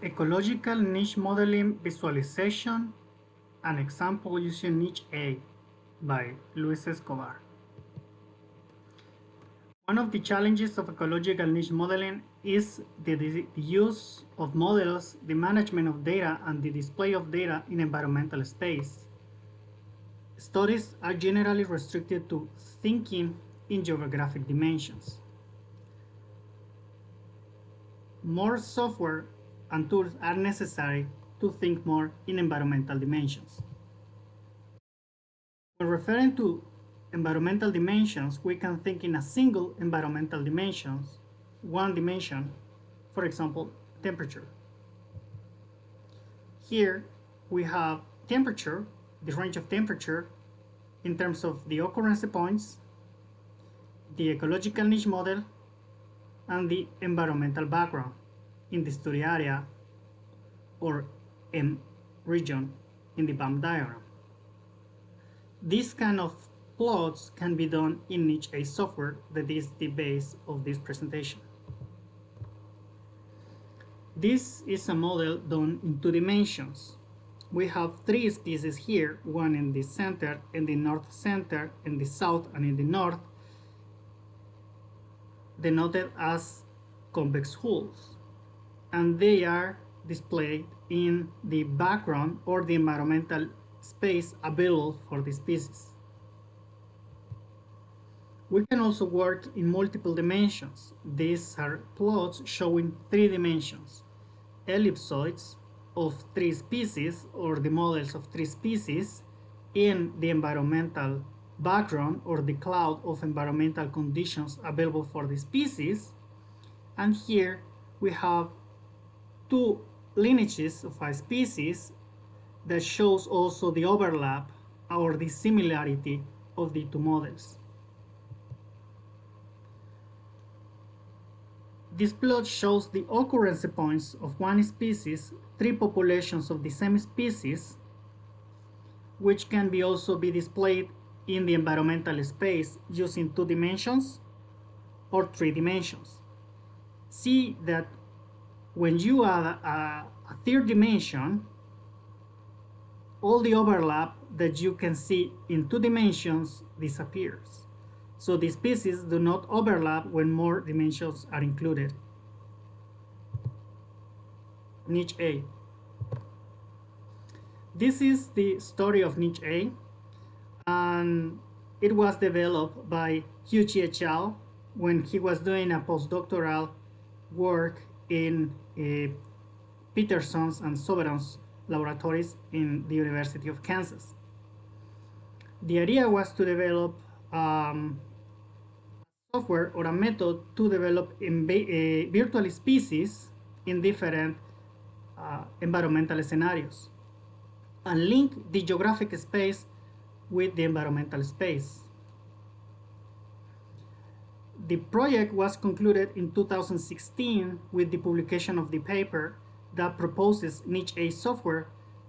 Ecological Niche Modeling Visualization, an example using Niche A by Luis Escobar. One of the challenges of ecological niche modeling is the, the, use of models, the management of data, and the display of data in environmental space. Studies are generally restricted to thinking in geographic dimensions. More software and tools are necessary to think more in environmental dimensions. When referring to environmental dimensions, we can think in a single environmental dimensions, one dimension, for example, temperature. Here we have temperature, the range of temperature in terms of the occurrence points, the ecological niche model, and the environmental background in the study area or M region in the BAM diagram. This kind of plots can be done in niche A software that is the base of this presentation. This is a model done in two dimensions. We have three species here, one in the center, in the north center, in the south, and in the north, denoted as convex hulls and they are displayed in the background or the environmental space available for the species. We can also work in multiple dimensions. These are plots showing three dimensions, ellipsoids of three species or the models of three species in the environmental background or the cloud of environmental conditions available for the species. And here we have two lineages of a species that shows also the overlap or the similarity of the two models. This plot shows the occurrence points of one species, three populations of the same species, which can be also be displayed in the environmental space using two dimensions or three dimensions. See that when you add a, a third dimension, all the overlap that you can see in two dimensions disappears. So these pieces do not overlap when more dimensions are included. Niche A. This is the story of Niche A, and it was developed by Huijie Qiao when he was doing a postdoctoral work in uh, Peterson's and Soberon's laboratories in the University of Kansas. The idea was to develop um, software or a method to develop uh, virtual species in different uh, environmental scenarios and link the geographic space with the environmental space. The project was concluded in 2016 with the publication of the paper that proposes Niche A software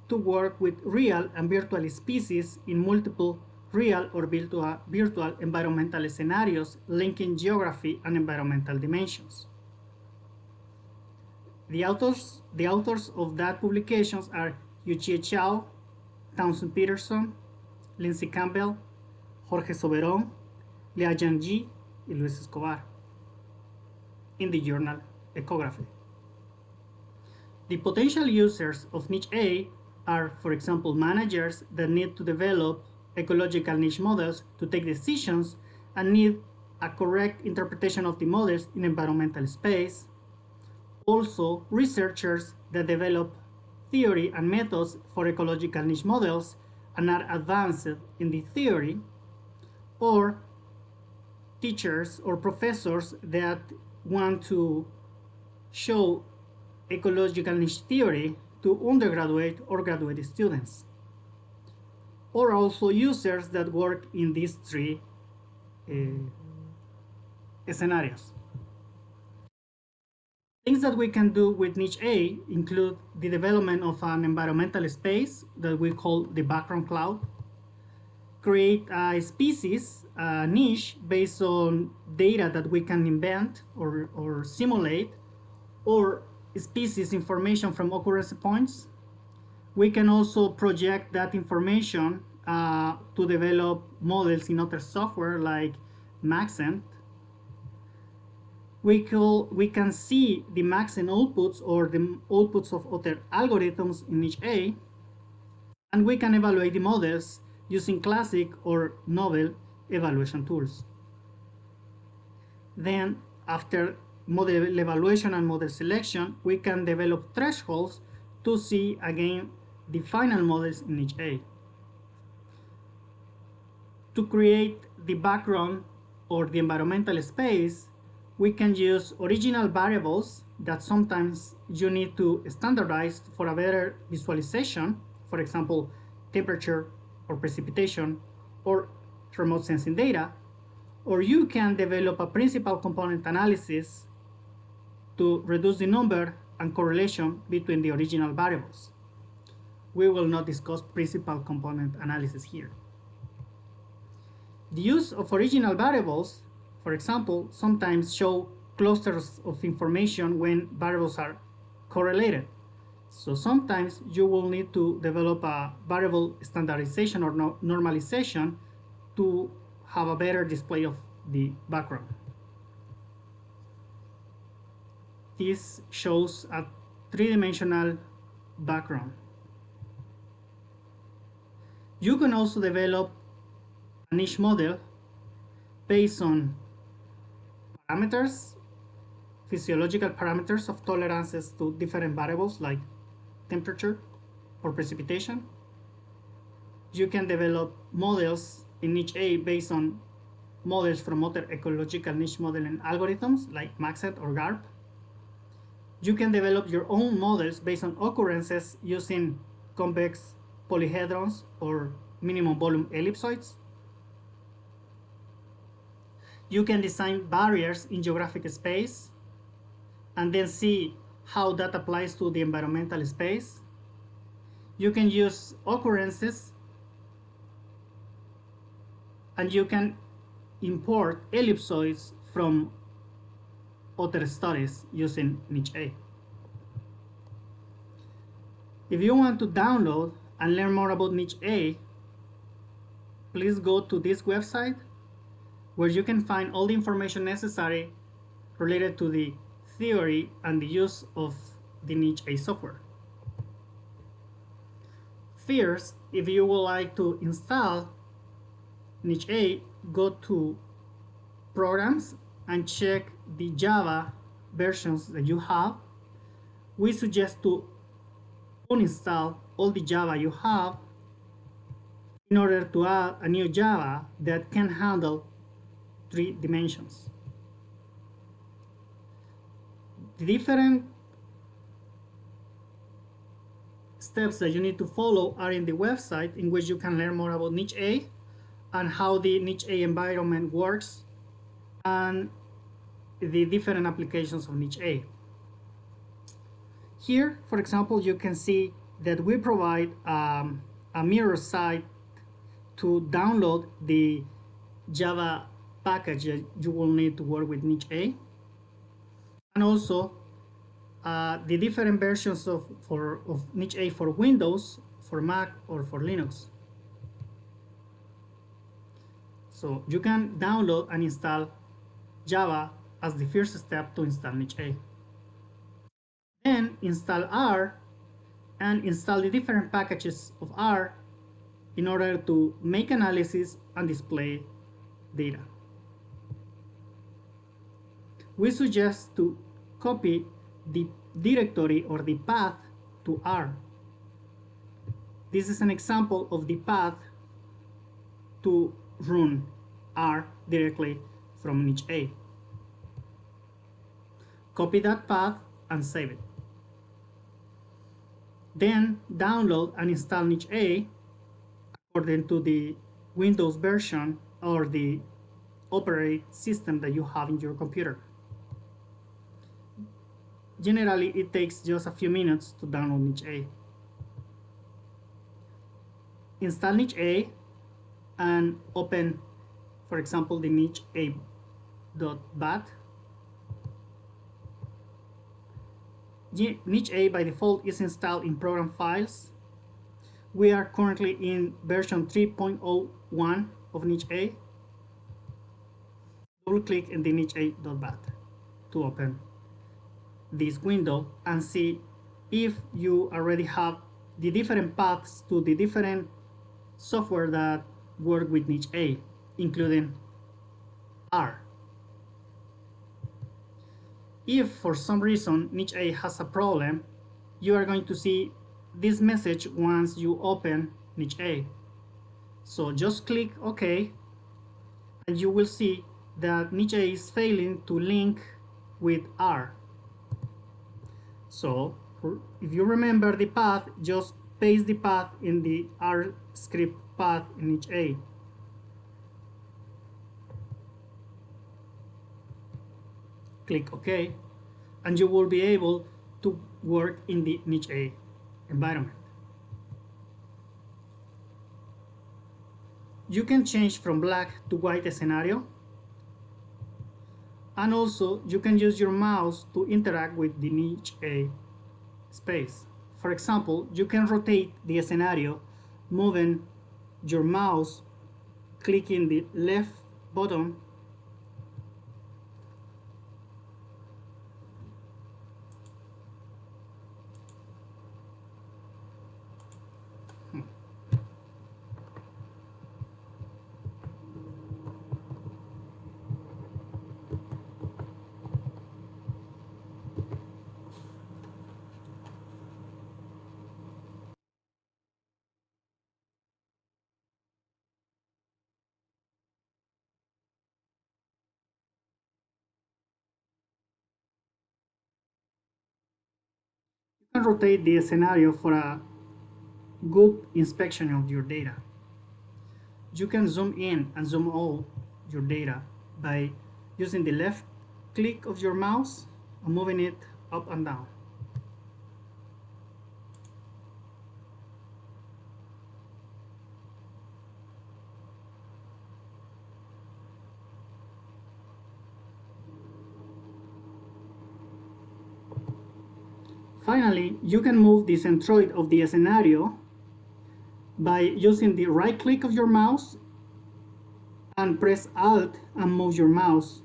to work with real and virtual species in multiple real or virtual, virtual environmental scenarios linking geography and environmental dimensions. The authors, the authors of that publications are Huijie Qiao, Townsend Peterson, Lindsay Campbell, Jorge Soberon, Liqiang Ji, y Luis Escobar in the journal Ecography. The potential users of niche A are, for example, managers that need to develop ecological niche models to take decisions and need a correct interpretation of the models in environmental space. Also, researchers that develop theory and methods for ecological niche models and are advanced in the theory, or teachers or professors that want to show ecological niche theory to undergraduate or graduate students or also users that work in these three uh, scenarios. Things that we can do with niche A include the development of an environmental space that we call the background cloud, create a species, a niche based on data that we can invent or, or simulate, or species information from occurrence points. We can also project that information uh, to develop models in other software like Maxent. We, could, we can see the Maxent outputs or the outputs of other algorithms in niche A, and we can evaluate the models using classic or novel evaluation tools. Then, after model evaluation and model selection, we can develop thresholds to see again the final models in niche A. To create the background or the environmental space, we can use original variables that sometimes you need to standardize for a better visualization, for example, temperature or precipitation or remote sensing data, or you can develop a principal component analysis to reduce the number and correlation between the original variables. We will not discuss principal component analysis here. The use of original variables, for example, sometimes show clusters of information when variables are correlated. So sometimes you will need to develop a variable standardization or no normalization to have a better display of the background. This shows a three-dimensional background. You can also develop a niche model based on parameters, physiological parameters of tolerances to different variables like temperature or precipitation. You can develop models in niche A based on models from other ecological niche modeling algorithms like Maxent or GARP. You can develop your own models based on occurrences using convex polyhedrons or minimum volume ellipsoids. You can design barriers in geographic space and then see how that applies to the environmental space. You can use occurrences and you can import ellipsoids from other studies using niche A. If you want to download and learn more about niche A, please go to this website where you can find all the information necessary related to the theory and the use of the niche A software. First, if you would like to install niche A, go to programs and check the Java versions that you have. We suggest to uninstall all the Java you have in order to add a new Java that can handle three dimensions. The different steps that you need to follow are in the website in which you can learn more about niche A and how the niche A environment works and the different applications of niche A. Here, for example, you can see that we provide um, a mirror site to download the Java package that you will need to work with niche A. And also uh, the different versions of, for, of niche A for Windows, for Mac, or for Linux. So you can download and install Java as the first step to install niche A. Then install R and install the different packages of R in order to make analysis and display data. We suggest to copy the directory or the path to R. This is an example of the path to run R directly from niche A. Copy that path and save it. Then download and install niche A according to the Windows version or the operating system that you have in your computer. Generally, it takes just a few minutes to download niche A. Install niche A and open, for example, the niche a.bat. niche A by default is installed in program files. We are currently in version 3.01 of niche A. Double click in the niche A.bat to open this window and see if you already have the different paths to the different software that work with niche A, including R. If for some reason niche A has a problem, you are going to see this message once you open niche A. So just click OK and you will see that niche A is failing to link with R. So if you remember the path, just paste the path in the R script path in niche A. Click OK, and you will be able to work in the niche A environment. You can change from black to white scenario and also you can use your mouse to interact with the niche A space. For example, you can rotate the scenario moving your mouse, clicking the left button can rotate the scenario for a good inspection of your data. You can zoom in and zoom out your data by using the left click of your mouse and moving it up and down. Finally, you can move the centroid of the scenario by using the right click of your mouse and press Alt and move your mouse.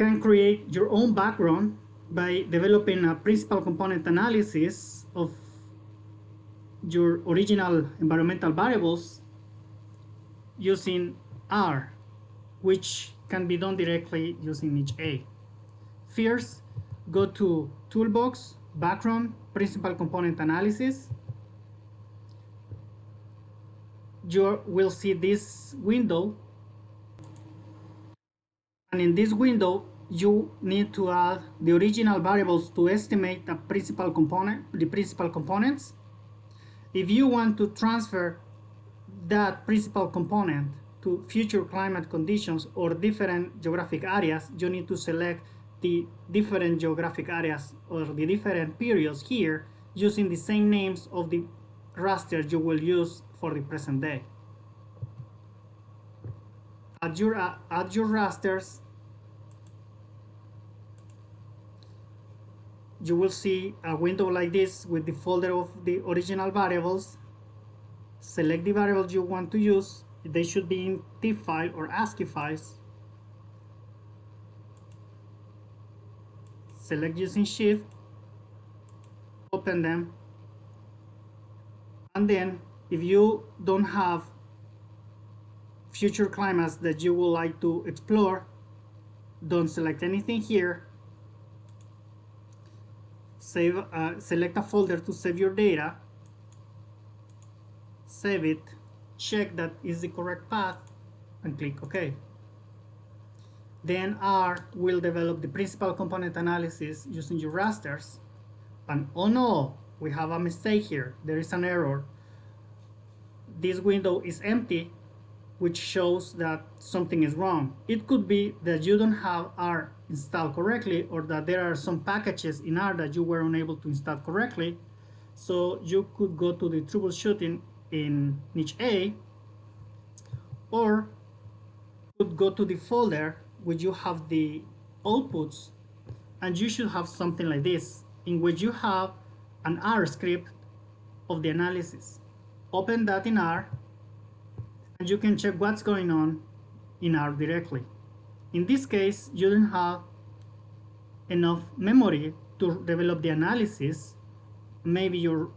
Can create your own background by developing a principal component analysis of your original environmental variables using R, which can be done directly using niche A. First, go to Toolbox, Background, Principal Component Analysis. You will see this window and in this window you need to add the original variables to estimate the principal component the principal components. If you want to transfer that principal component to future climate conditions or different geographic areas you need to select the different geographic areas or the different periods here using the same names of the raster you will use for the present day add your, uh, add your rasters. You will see a window like this with the folder of the original variables. Select the variables you want to use. They should be in TIFF file or ASCII files. Select using shift. Open them. And then if you don't have future climates that you would like to explore don't select anything here. Save uh, select a folder to save your data. Save it. Check that is the correct path and click OK. Then R will develop the principal component analysis using your rasters. And oh no we have a mistake here. There is an error. This window is empty which shows that something is wrong. It could be that you don't have R installed correctly or that there are some packages in R that you were unable to install correctly. So you could go to the troubleshooting in niche A or could go to the folder where you have the outputs and you should have something like this in which you have an R script of the analysis. Open that in R you can check what's going on in R directly. In this case, you don't have enough memory to develop the analysis. Maybe your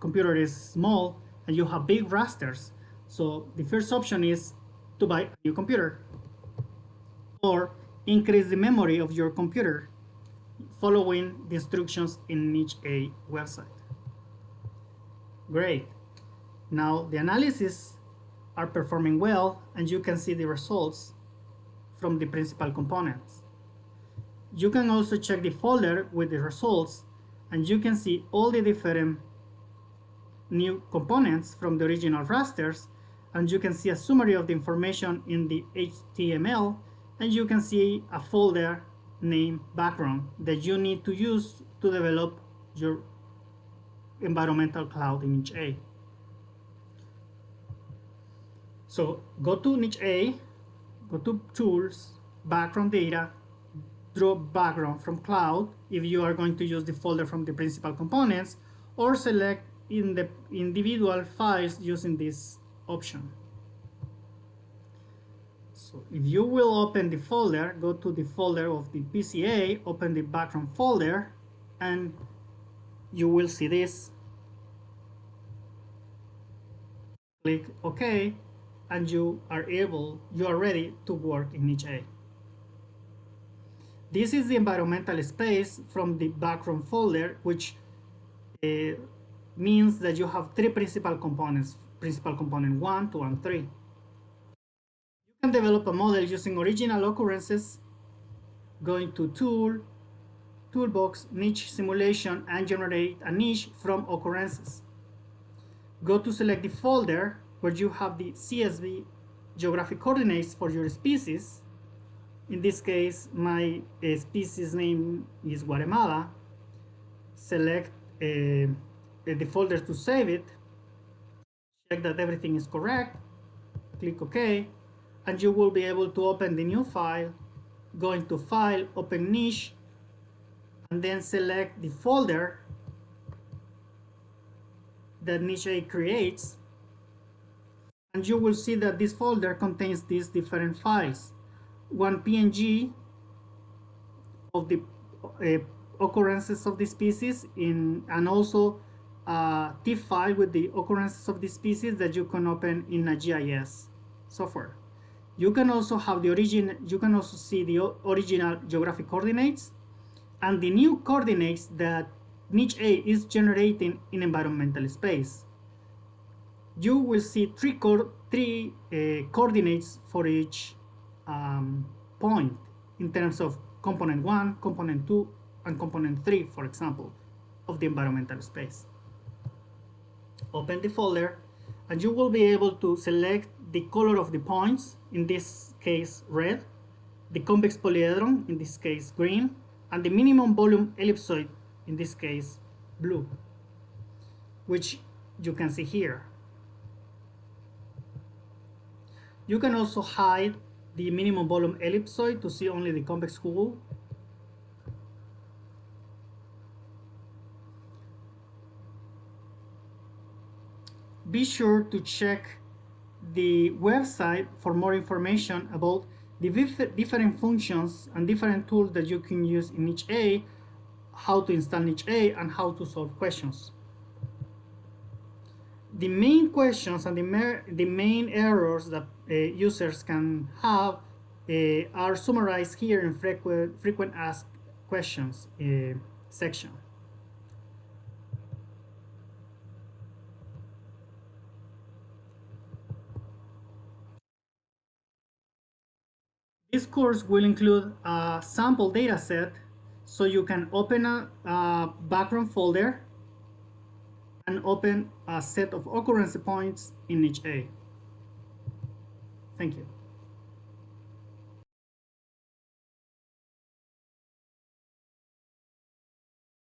computer is small and you have big rasters. So the first option is to buy a new computer or increase the memory of your computer following the instructions in niche A website. Great. Now the analysis are performing well and you can see the results from the principal components. You can also check the folder with the results and you can see all the different new components from the original rasters and you can see a summary of the information in the HTML and you can see a folder name background that you need to use to develop your environmental cloud image A. So go to niche A, go to tools, background data, drop background from cloud if you are going to use the folder from the principal components or select in the individual files using this option. So if you will open the folder, go to the folder of the PCA, open the background folder, and you will see this. Click OK, and you are able, you are ready to work in niche A. This is the environmental space from the background folder, which uh, means that you have three principal components, principal component 1, 2, and 3 You can develop a model using original occurrences, going to Tool, Toolbox, Niche Simulation, and generate a niche from occurrences. Go to select the folder where you have the CSV geographic coordinates for your species. In this case, my uh, species name is Guatemala. Select uh, the folder to save it. Check that everything is correct. Click OK and you will be able to open the new file, go into File, Open Niche, and then select the folder that Niche creates, and you will see that this folder contains these different files. One PNG of the uh, occurrences of the species in, and also a TIFF file with the occurrences of the species that you can open in a GIS software. You can also have the origin, you can also see the original geographic coordinates and the new coordinates that niche A is generating in environmental space. You will see three, co three uh, coordinates for each um, point in terms of component 1, component 2, and component 3, for example, of the environmental space. Open the folder and you will be able to select the color of the points, in this case red, the convex polyhedron, in this case green, and the minimum volume ellipsoid, in this case blue, which you can see here. You can also hide the minimum volume ellipsoid to see only the convex hull be sure to check the website for more information about the different functions and different tools that you can use in niche A, how to install niche A, and how to solve questions. The main questions and the, the main errors that uh, users can have uh, are summarized here in frequent, frequent asked questions uh, section. This course will include a sample data set so you can open a, a background folder and open a set of occurrence points in niche A. Thank you.